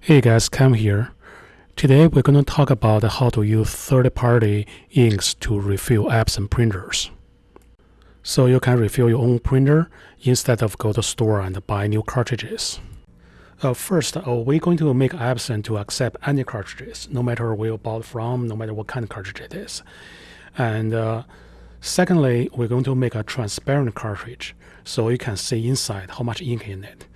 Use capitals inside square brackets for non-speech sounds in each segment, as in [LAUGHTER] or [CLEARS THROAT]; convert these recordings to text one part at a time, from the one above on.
Hey guys, Cam here. Today we're going to talk about how to use third-party inks to refill Epson printers. So you can refill your own printer instead of go to store and buy new cartridges. Uh, first, uh, we're going to make Epson to accept any cartridges, no matter where you bought from, no matter what kind of cartridge it is. And uh, secondly, we're going to make a transparent cartridge so you can see inside how much ink in it.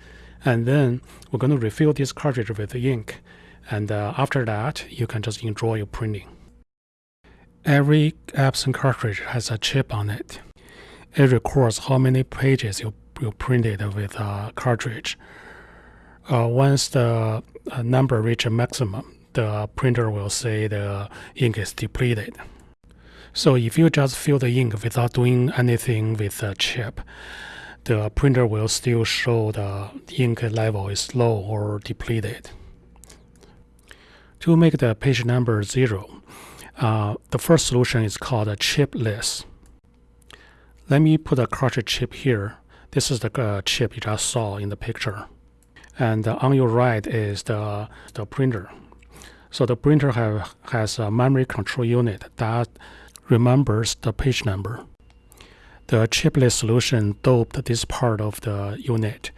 And then we're going to refill this cartridge with ink. And uh, after that, you can just enjoy your printing. Every Epson cartridge has a chip on it. It records how many pages you, you printed with a cartridge. Uh, once the uh, number reaches a maximum, the printer will say the ink is depleted. So if you just fill the ink without doing anything with the chip, the printer will still show the ink level is low or depleted. To make the page number zero, uh, the first solution is called a chipless. Let me put a cartridge chip here. This is the uh, chip you just saw in the picture. And uh, on your right is the, the printer. So the printer have, has a memory control unit that remembers the page number. The chipless solution doped this part of the unit,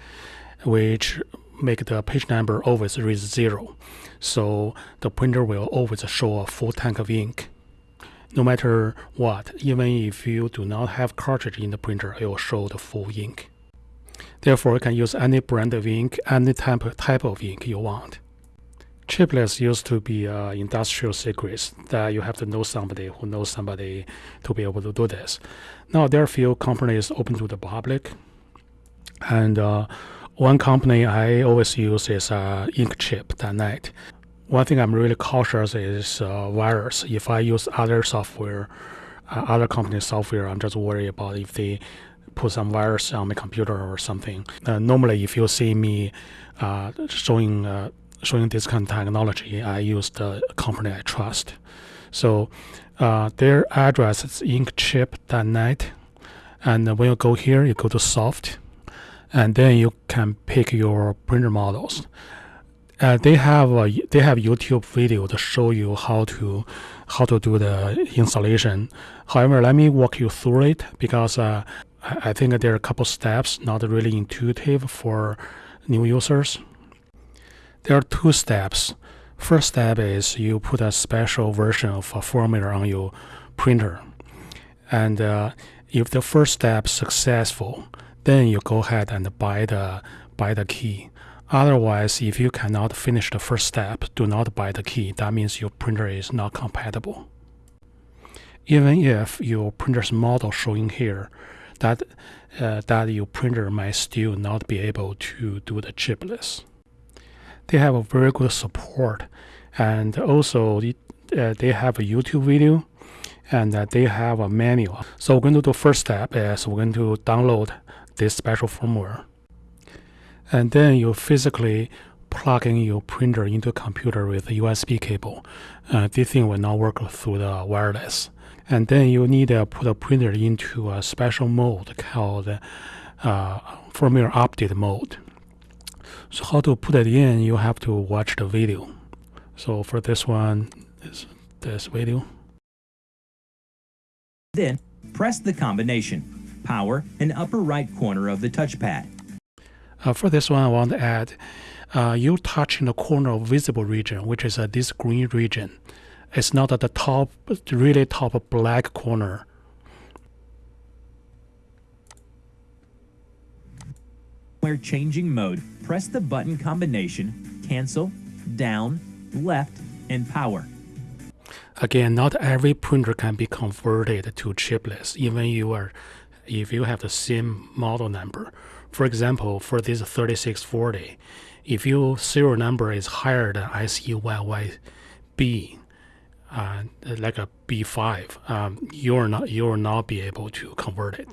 which make the page number always read zero. So the printer will always show a full tank of ink. No matter what, even if you do not have cartridge in the printer, it will show the full ink. Therefore, you can use any brand of ink, any type, type of ink you want. Chipless used to be uh, industrial secrets that you have to know somebody who knows somebody to be able to do this. Now there are few companies open to the public, and uh, one company I always use is uh, Inkchip.net. One thing I'm really cautious is uh, virus. If I use other software, uh, other company software, I'm just worried about if they put some virus on my computer or something. Uh, normally, if you see me uh, showing showing this kind of technology, I use the company I trust. So uh, their address is inkchip.net. And when you go here, you go to soft, and then you can pick your printer models. Uh, they have a, they have YouTube video to show you how to how to do the installation. However, let me walk you through it because uh, I think there are a couple steps not really intuitive for new users. There are two steps. First step is you put a special version of a firmware on your printer. And uh, if the first step successful, then you go ahead and buy the, buy the key. Otherwise, if you cannot finish the first step, do not buy the key. That means your printer is not compatible. Even if your printer's model showing here, that, uh, that your printer might still not be able to do the chipless they have a very good support and also uh, they have a YouTube video and uh, they have a manual. So we're going to do first step is we're going to download this special firmware. And then you physically plug in your printer into a computer with a USB cable. Uh, this thing will not work through the wireless. And then you need to put a printer into a special mode called uh, firmware update mode. So how to put it in, you have to watch the video. So for this one, is this video. Then press the combination, power and upper right corner of the touchpad. Uh, for this one, I want to add, uh, you touch in the corner of visible region, which is uh, this green region. It's not at the top, really top black corner. Where changing mode, press the button combination, cancel, down, left, and power. Again, not every printer can be converted to chipless, even you are, if you have the same model number. For example, for this 3640, if your serial number is higher than ICYYB, uh, like a B5, um, you're not you will not be able to convert it.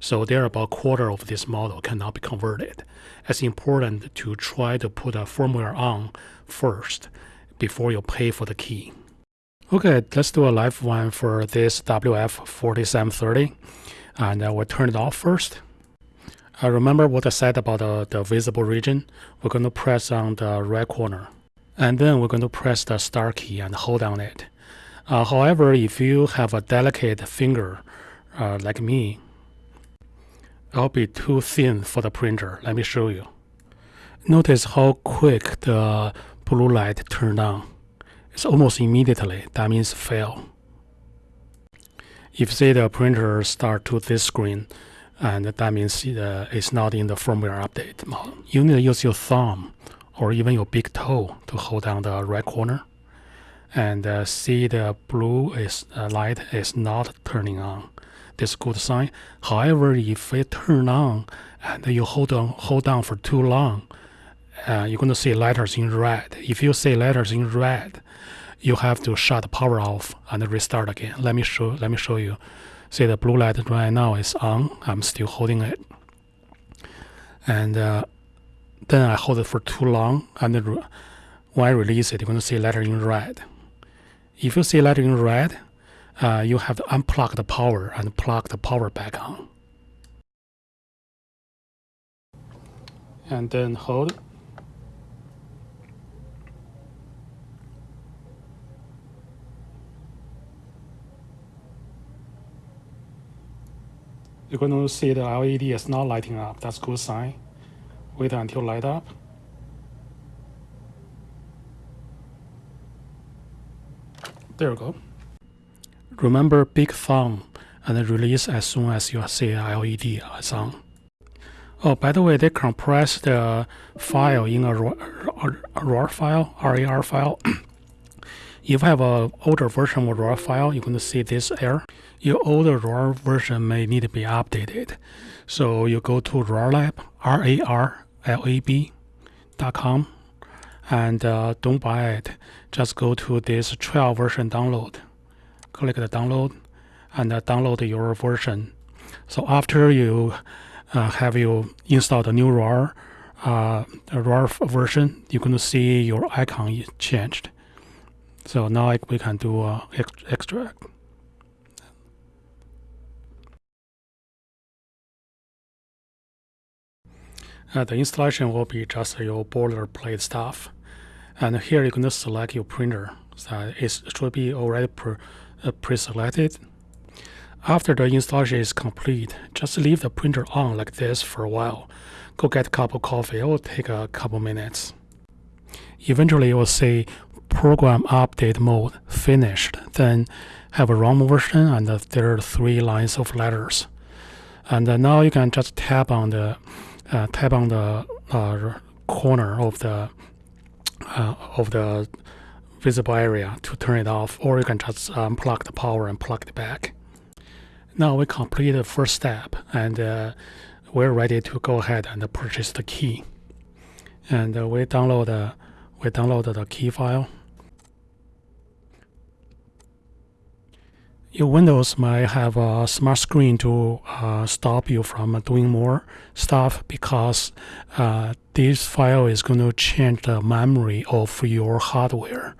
So there are about a quarter of this model cannot be converted. It's important to try to put a firmware on first before you pay for the key. Okay, let's do a live one for this WF4730 and I will turn it off first. Uh, remember what I said about the, the visible region? We're going to press on the right corner. and then we're going to press the star key and hold on it. Uh, however, if you have a delicate finger uh, like me, it'll be too thin for the printer. Let me show you. Notice how quick the blue light turned on. It's almost immediately. That means fail. If say the printer start to this screen, and that means uh, it's not in the firmware update mode. You need to use your thumb or even your big toe to hold down the right corner and uh, see the blue is uh, light is not turning on. This good sign. However, if it turn on and you hold on hold down for too long, uh, you're going to see letters in red. If you see letters in red, you have to shut the power off and restart again. Let me show let me show you. See the blue light right now is on. I'm still holding it, and uh, then I hold it for too long, and when I release it, you're going to see letter in red. If you see letter in red, uh, you have to unplug the power and plug the power back on. And then hold. You're going to see the LED is not lighting up. That's good sign. Wait until light up. There we go. Remember big thumb and release as soon as you see LED is on. Oh, by the way, they compress the file in a RAR, file, RAR file. [CLEARS THROAT] if you have an older version of RAR file, you're going to see this error. Your older RAR version may need to be updated. So you go to RARLab, R-A-R-L-A-B.com, and uh, don't buy it. Just go to this 12 version download click the download and download your version. So after you uh, have you installed the new RAR, uh, RAR version, you're going to see your icon changed. So now we can do uh, extract. Uh, the installation will be just your boilerplate stuff. And here going to select your printer. So it should be already pre pre-selected. After the installation is complete, just leave the printer on like this for a while. Go get a cup of coffee. It will take a couple minutes. Eventually, it will say program update mode finished. Then have a ROM version and there are three lines of letters. And now you can just tap on the uh, tap on the uh, corner of the uh, of the visible area to turn it off or you can just unplug the power and plug it back. Now we complete the first step and uh, we're ready to go ahead and purchase the key. And uh, we download uh, we download the key file. Your Windows might have a smart screen to uh, stop you from doing more stuff because uh, this file is going to change the memory of your hardware.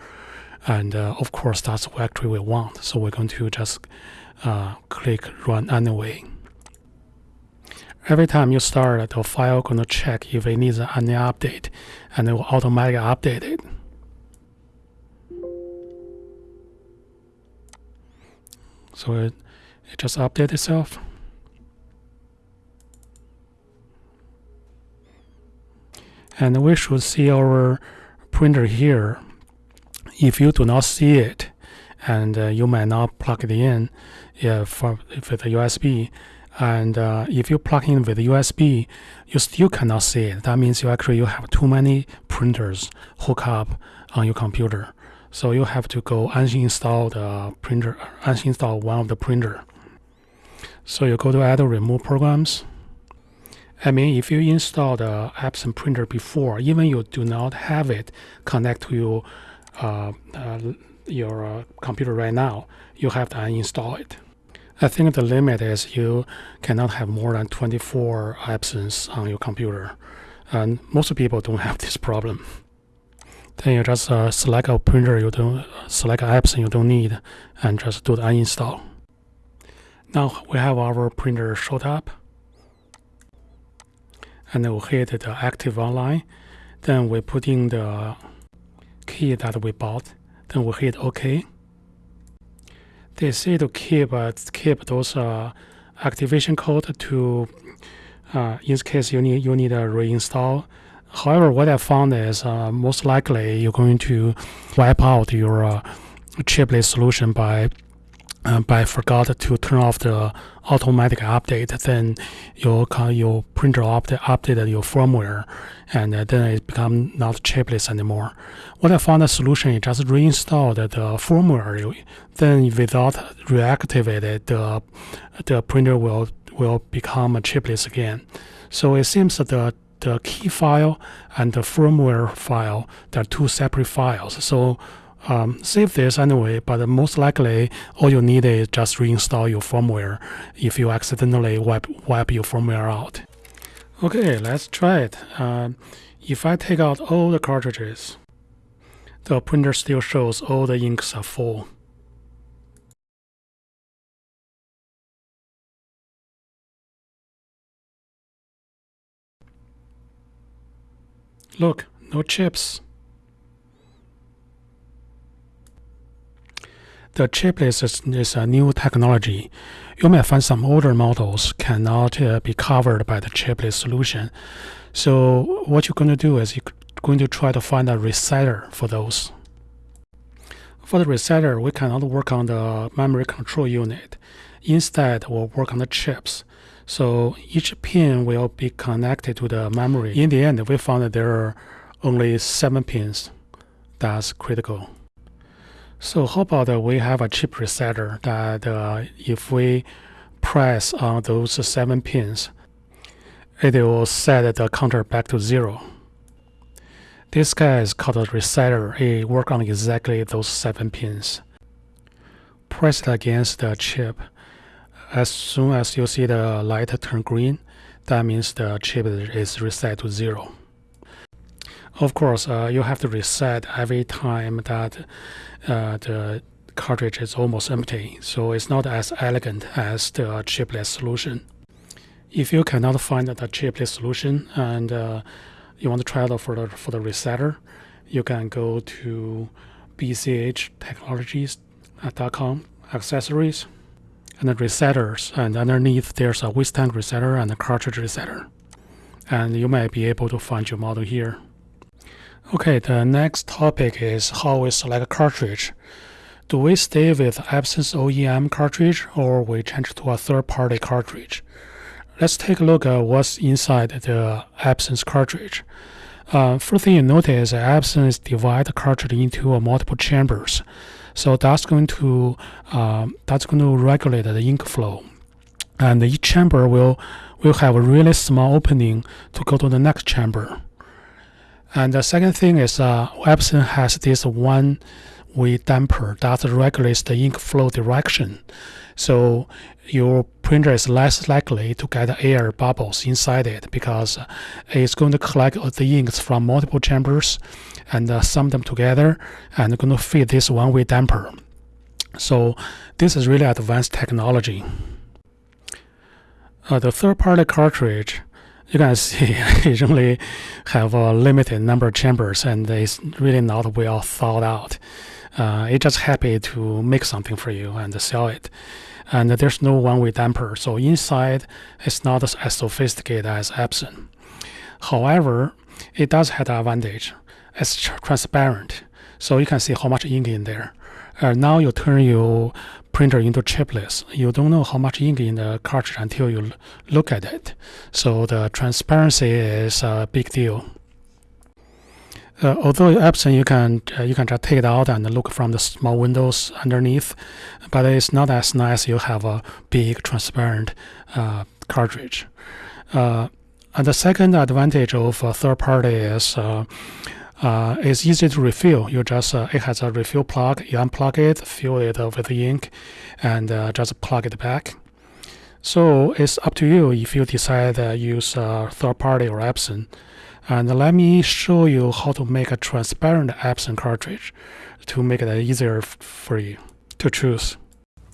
And uh, of course, that's what actually we want. So we're going to just uh, click run anyway. Every time you start, the file going to check if it needs any update, and it will automatically update it. So it, it just update itself. And we should see our printer here. If you do not see it, and uh, you might not plug it in yeah, for, with the USB, and uh, if you plug in with USB, you still cannot see it. That means you actually you have too many printers hook up on your computer. So you have to go uninstall the printer, uninstall one of the printer. So you go to add or remove programs. I mean, if you install the Epson printer before, even you do not have it connect to your uh, uh, your uh, computer right now, you have to uninstall it. I think the limit is you cannot have more than 24 Epsons on your computer, and most people don't [LAUGHS] have this problem. Then you just uh, select a printer you don't select apps you don't need and just do the uninstall. Now we have our printer showed up and we'll hit the active online. Then we put in the key that we bought. Then we hit OK. They say to keep uh, keep those uh, activation code to uh, in case you need you need a reinstall. However, what I found is uh, most likely you're going to wipe out your uh, chiplet solution by uh, by forgot to turn off the automatic update, then your your printer update updated your firmware, and uh, then it become not chipless anymore. What I found a solution is just reinstall the, firmware. Then without reactivate it, the the printer will will become a chipless again. So it seems that the the key file and the firmware file they're two separate files. So um, save this anyway, but most likely all you need is just reinstall your firmware if you accidentally wipe, wipe your firmware out. Okay, let's try it. Uh, if I take out all the cartridges, the printer still shows all the inks are full. Look, no chips. The chipless is, is, a new technology. You may find some older models cannot uh, be covered by the chipless solution. So what you're going to do is you're going to try to find a resetter for those. For the resetter, we cannot work on the memory control unit. Instead, we'll work on the chips. So each pin will be connected to the memory. In the end, we found that there are only seven pins. That's critical. So how about we have a chip resetter that uh, if we press on those seven pins, it will set the counter back to zero. This guy is called a resetter. It works on exactly those seven pins. Press it against the chip. As soon as you see the light turn green, that means the chip is reset to zero. Of course, uh, you have to reset every time that uh, the cartridge is almost empty, so it's not as elegant as the chiplet solution. If you cannot find the chiplet solution and uh, you want to try it for the, for the resetter, you can go to bchtechnologies.com accessories and the resetters and underneath there's a withstand resetter and a cartridge resetter and you might be able to find your model here. Okay, the next topic is how we select a cartridge. Do we stay with Epson's OEM cartridge or we change to a third-party cartridge? Let's take a look at what's inside the Epson's cartridge. Uh, first thing you notice, Epson is divide the cartridge into multiple chambers. So that's going to uh, that's going to regulate the ink flow, and each chamber will will have a really small opening to go to the next chamber. And the second thing is uh, Epson has this one way damper that regulates the ink flow direction. So your printer is less likely to get air bubbles inside it because it's going to collect the inks from multiple chambers and uh, sum them together and going to feed this one-way damper. So this is really advanced technology. Uh, the third-party cartridge you can see it only have a limited number of chambers and it's really not well thought out. Uh, it's just happy to make something for you and sell it. And there's no one-way damper, so inside it's not as sophisticated as Epson. However, it does have the advantage. It's transparent, so you can see how much ink in there. Uh, now you turn your printer into chipless. You don't know how much ink in the cartridge until you look at it. So the transparency is a big deal. Uh, although Epson, you can uh, you can just take it out and look from the small windows underneath, but it's not as nice. You have a big transparent uh, cartridge. Uh, and the second advantage of a third party is uh, uh, it's easy to refill. You just it has a refill plug. You unplug it, fill it with ink, and just plug it back. So it's up to you if you decide to use third party or Epson. And let me show you how to make a transparent Epson cartridge to make it easier for you to choose.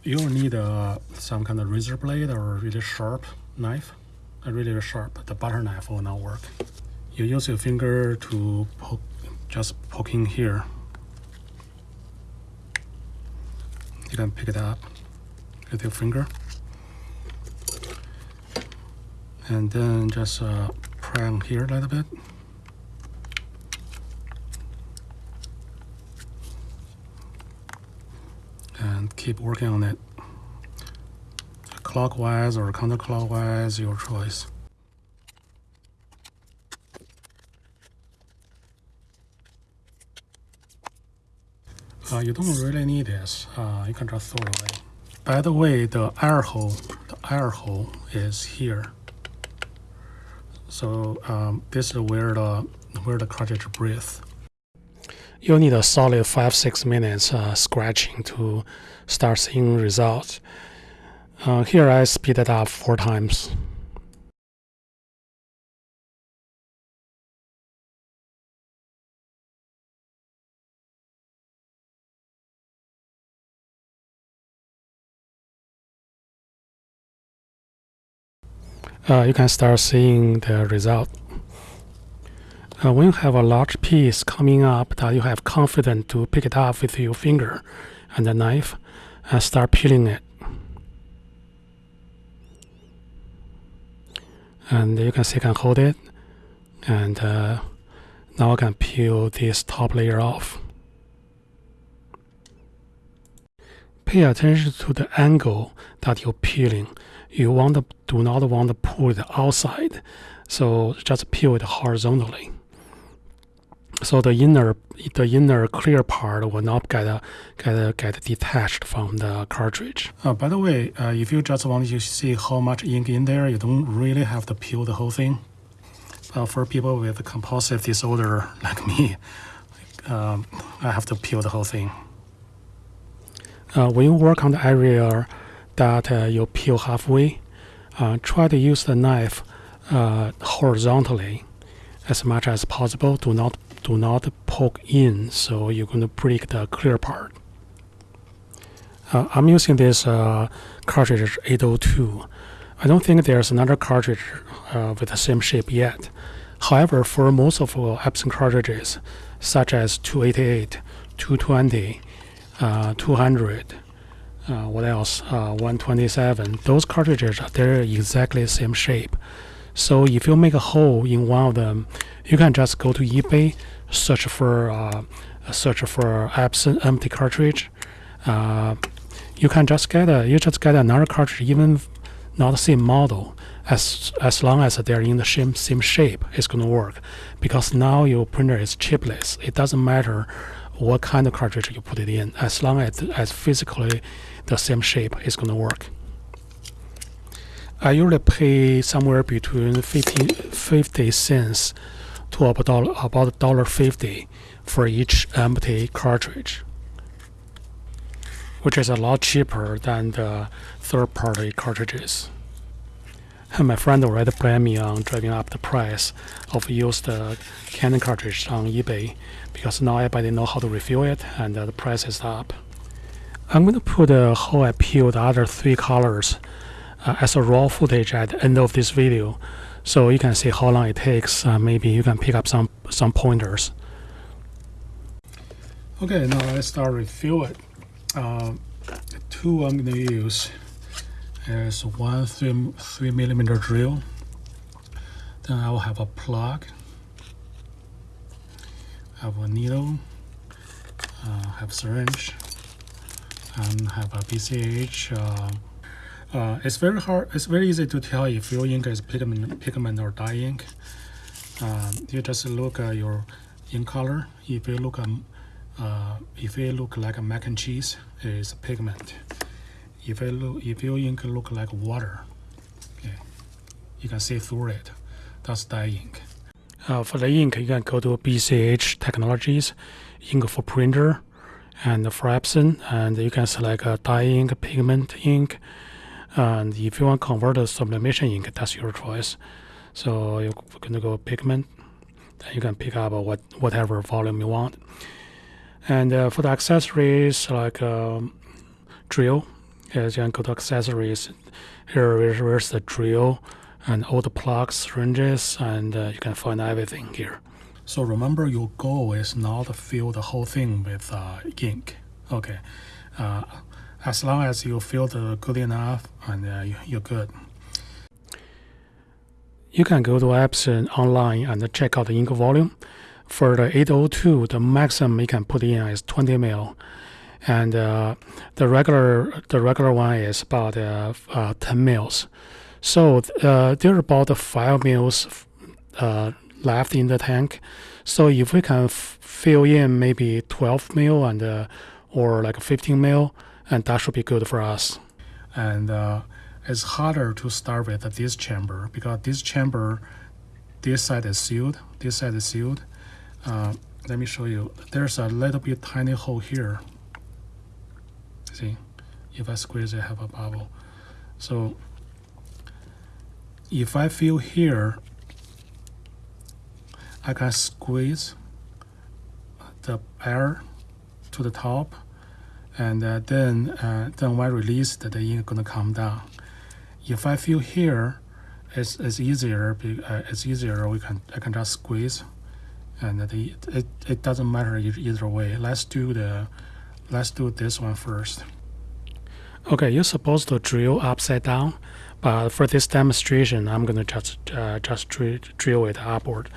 You'll need uh, some kind of razor blade or really sharp knife. A really sharp, the butter knife will not work. You use your finger to poke, just poking here. You can pick it up with your finger. And then just uh, on here a little bit. And keep working on it. Clockwise or counterclockwise your choice. Uh, you don't really need this. Uh, you can just throw it away. By the way the air hole the air hole is here so um, this is where the where the cartridge breathes You'll need a solid five six minutes uh, scratching to start seeing results. Uh, here I speed it up four times. Uh, you can start seeing the result. Uh, when you have a large piece coming up that you have confidence to pick it up with your finger and the knife and start peeling it. And you can see I can hold it and uh, now I can peel this top layer off. Pay attention to the angle that you're peeling. You want to, do not want to pull it outside, so just peel it horizontally so the inner the inner clear part will not get get get detached from the cartridge. Uh, by the way, uh, if you just want to see how much ink in there, you don't really have to peel the whole thing. Uh, for people with compulsive disorder [LAUGHS] like me, um, I have to peel the whole thing. Uh, when you work on the area that uh, you peel halfway, uh, try to use the knife horizontally as much as possible. Do not do not poke in, so you're going to break the clear part. Uh, I'm using this uh, cartridge 802. I don't think there's another cartridge uh, with the same shape yet. However, for most of our Epson cartridges, such as 288, 220, uh, 200, uh, what else, uh, 127, those cartridges, they're exactly the same shape. So if you make a hole in one of them, you can just go to eBay, search for uh, search for Epson empty cartridge. Uh, you can just get a you just get another cartridge, even not the same model. As as long as they're in the same same shape, it's gonna work. Because now your printer is chipless. It doesn't matter what kind of cartridge you put it in. As long as as physically the same shape, it's gonna work. I usually pay somewhere between 50, 50 cents to about about dollar fifty for each empty cartridge, which is a lot cheaper than the third-party cartridges. And my friend already blamed me on driving up the price of used uh, Canon cartridge on eBay because now everybody know how to refill it and uh, the price is up. I'm going to put uh, how I peel the other three colors uh, as a raw footage at the end of this video so you can see how long it takes. Uh, maybe you can pick up some some pointers. Okay, now let's start refill it. Uh, the tool I'm going to use is one three, three millimeter drill. Then I will have a plug, have a needle, uh, have syringe, and have a BCH uh, uh, it's very hard. It's very easy to tell if your ink is pigment, pigment or dye ink. Um, you just look at your ink color. If you look um, uh, if it look like a mac and cheese, it's pigment. If it look, if your ink look like water, okay, you can see through it. That's dye ink. Uh, for the ink, you can go to BCH Technologies, ink for printer, and for Epson, and you can select a dye ink, pigment ink, and if you want to convert the sublimation ink, that's your choice. So you're going to go pigment, then you can pick up what whatever volume you want. And uh, for the accessories, like um, drill, yes, you can go to accessories. Here, is the drill and all the plugs, syringes, and uh, you can find everything here. So remember, your goal is not to fill the whole thing with uh, ink. Okay. Uh, as long as you feel the good enough and uh, you're good. You can go to Epson online and check out the ink volume. For the 802, the maximum you can put in is 20 mil, and uh, the regular the regular one is about uh, uh, 10 mils. So uh, there are about five mils uh, left in the tank. So if we can fill in maybe 12 mil and uh, or like 15 mil, and that should be good for us. And uh, it's harder to start with this chamber because this chamber, this side is sealed, this side is sealed. Uh, let me show you. There's a little bit tiny hole here. See, if I squeeze it, I have a bubble. So if I feel here, I can squeeze the air to the top and uh, then uh, then when released the ink gonna come down. If I feel here it's, it's easier uh, it's easier we can I can just squeeze and the, it, it doesn't matter either way. Let's do the let's do this one first okay you're supposed to drill upside down but for this demonstration I'm gonna just uh, just drill, drill it upward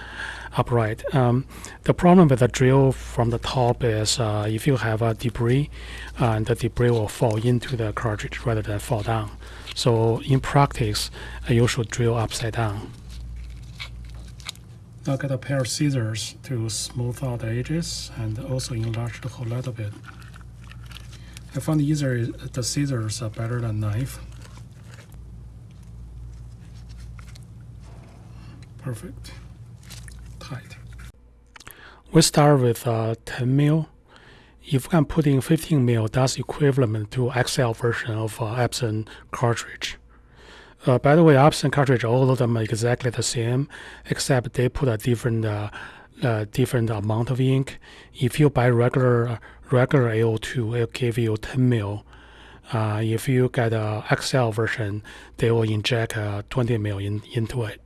upright. Um, the problem with the drill from the top is uh, if you have a debris, uh, the debris will fall into the cartridge rather than fall down. So in practice, uh, you should drill upside down. Now get a pair of scissors to smooth out the edges and also enlarge the hole a little bit. I found easier the scissors are better than knife. Perfect tight. We start with uh, 10 mil. If I'm putting 15 mil, that's equivalent to XL version of uh, Epson cartridge. Uh, by the way, Epson cartridge, all of them are exactly the same, except they put a different uh, uh, different amount of ink. If you buy regular regular 802, it'll give you 10 mil. Uh, if you get a XL version, they will inject uh, 20 mil in, into it.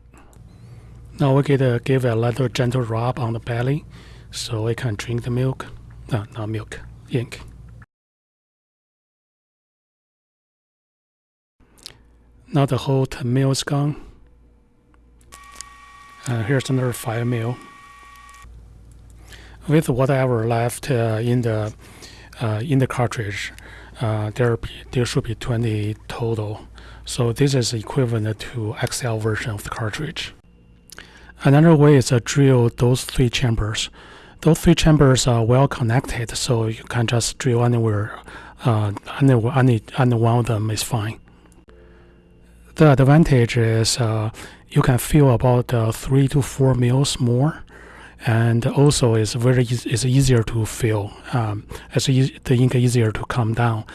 Now we get uh, give a little gentle rub on the belly so it can drink the milk. No, not milk, ink. Now the whole 10 mil is gone. Uh, here's another 5 mil. With whatever left uh, in the uh, in the cartridge, uh, there be, there should be 20 total. So this is equivalent to XL version of the cartridge. Another way is to drill those three chambers. Those three chambers are well connected, so you can just drill anywhere. Uh, any, any one of them is fine. The advantage is uh, you can fill about uh, three to four mils more, and also it's very it's easier to fill. Um, it's e the ink easier to come down.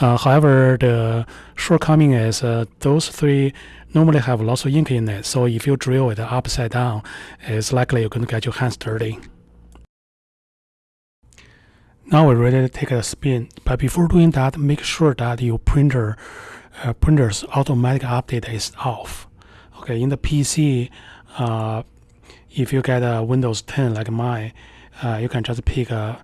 Uh, however, the shortcoming is uh, those three normally have lots of ink in it. So if you drill it upside down, it's likely you're going to get your hands dirty. Now we're ready to take a spin. But before doing that, make sure that your printer uh, printer's automatic update is off. Okay, in the PC, uh, if you get a Windows 10 like mine, uh, you can just pick a,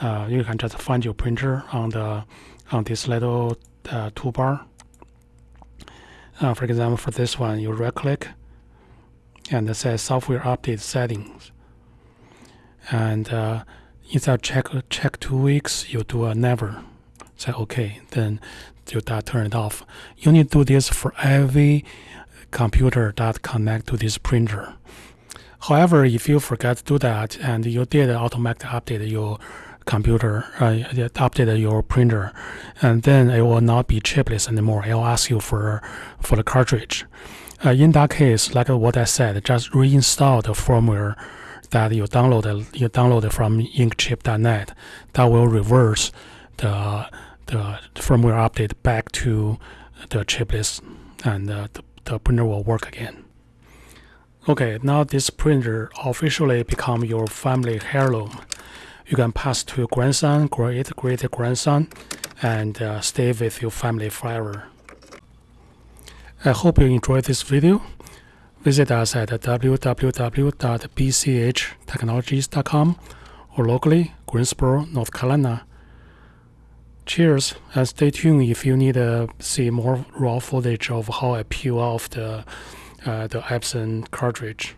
uh, you can just find your printer on the on this little uh, toolbar uh, for example, for this one, you right click and it says software update settings. And uh, instead of check, check two weeks, you do a never. Say okay, then you that turn it off. You need to do this for every computer that connect to this printer. However, if you forget to do that and you did automatic update your computer, uh, update your printer, and then it will not be chipless anymore. It will ask you for for the cartridge. Uh, in that case, like what I said, just reinstall the firmware that you downloaded you downloaded from inkchip.net. That will reverse the the firmware update back to the chipless, and uh, the, the printer will work again. Okay, now this printer officially become your family heirloom you can pass to your grandson, great great grandson, and uh, stay with your family forever. I hope you enjoyed this video. Visit us at www.bchtechnologies.com or locally, Greensboro, North Carolina. Cheers, and stay tuned if you need to see more raw footage of how I peel off the uh, the Epson cartridge.